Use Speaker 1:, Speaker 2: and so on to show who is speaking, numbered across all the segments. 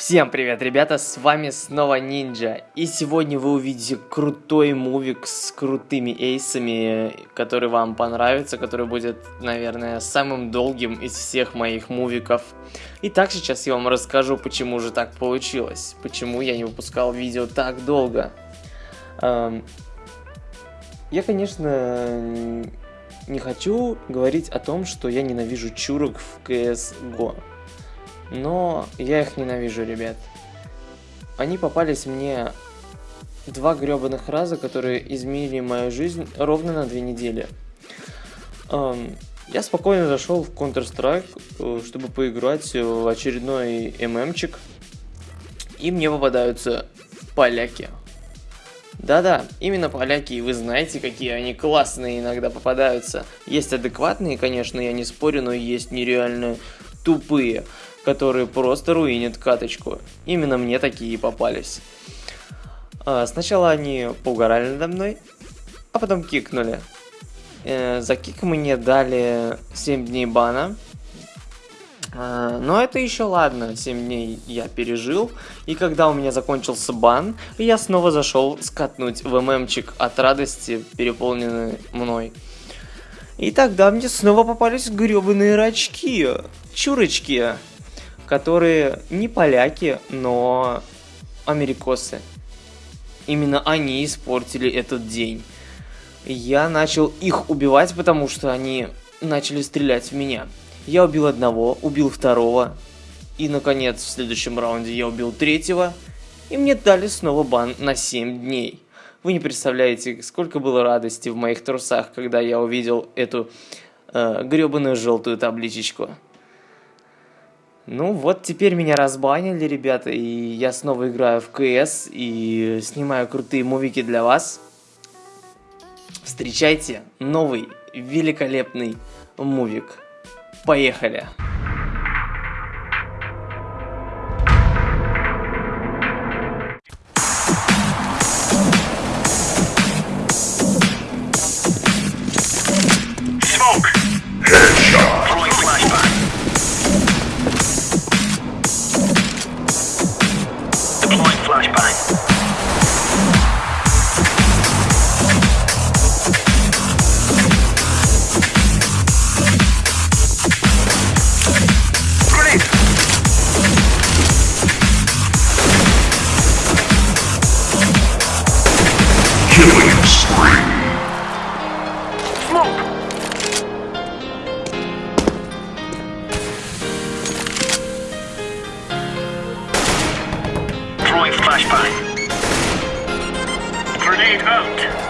Speaker 1: Всем привет, ребята, с вами снова Нинджа, и сегодня вы увидите крутой мувик с крутыми эйсами, который вам понравится, который будет, наверное, самым долгим из всех моих мувиков. Итак, сейчас я вам расскажу, почему же так получилось, почему я не выпускал видео так долго. Эм, я, конечно, не хочу говорить о том, что я ненавижу чурок в CSGO. Но я их ненавижу, ребят. Они попались мне два гребаных раза, которые изменили мою жизнь ровно на две недели. Um, я спокойно зашел в Counter-Strike, э, чтобы поиграть в очередной ММчик. И мне попадаются поляки. Да-да, именно поляки, и вы знаете, какие они классные иногда попадаются. Есть адекватные, конечно, я не спорю, но есть нереально тупые которые просто руинят каточку. Именно мне такие попались. А, сначала они поугорали надо мной, а потом кикнули. Э, за кик мне дали 7 дней бана. А, но это еще ладно, 7 дней я пережил, и когда у меня закончился бан, я снова зашел скатнуть в ММчик от радости, переполненный мной. И тогда мне снова попались гребаные рачки, чурочки которые не поляки, но америкосы. Именно они испортили этот день. Я начал их убивать, потому что они начали стрелять в меня. Я убил одного, убил второго. И, наконец, в следующем раунде я убил третьего. И мне дали снова бан на 7 дней. Вы не представляете, сколько было радости в моих трусах, когда я увидел эту э, гребаную желтую табличечку. Ну вот теперь меня разбанили, ребята, и я снова играю в КС и снимаю крутые мувики для вас. Встречайте новый великолепный мувик. Поехали!
Speaker 2: Target out.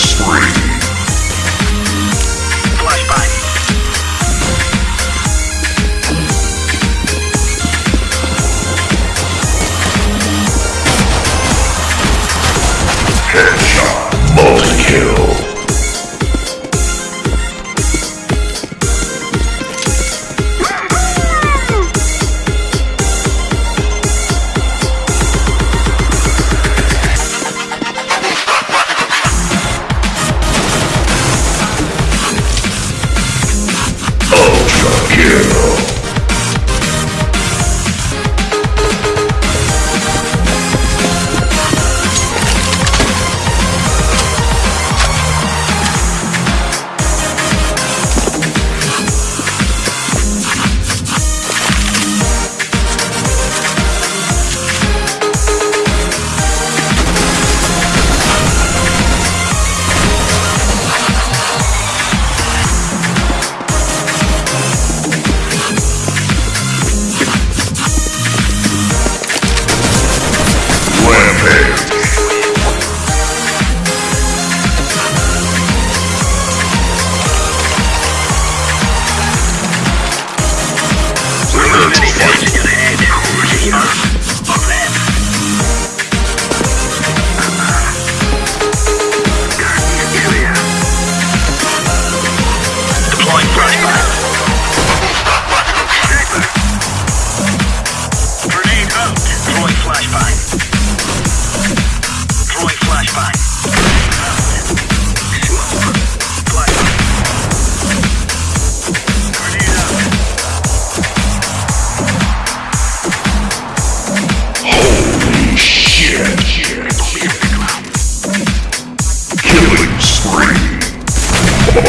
Speaker 2: spring.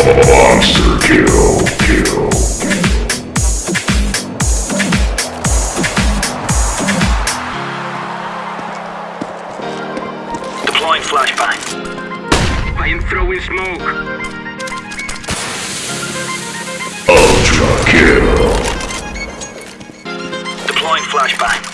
Speaker 2: Monster kill, kill.
Speaker 3: Deploying flashbang. I am throwing smoke.
Speaker 2: Ultra kill.
Speaker 3: Deploying flashbang.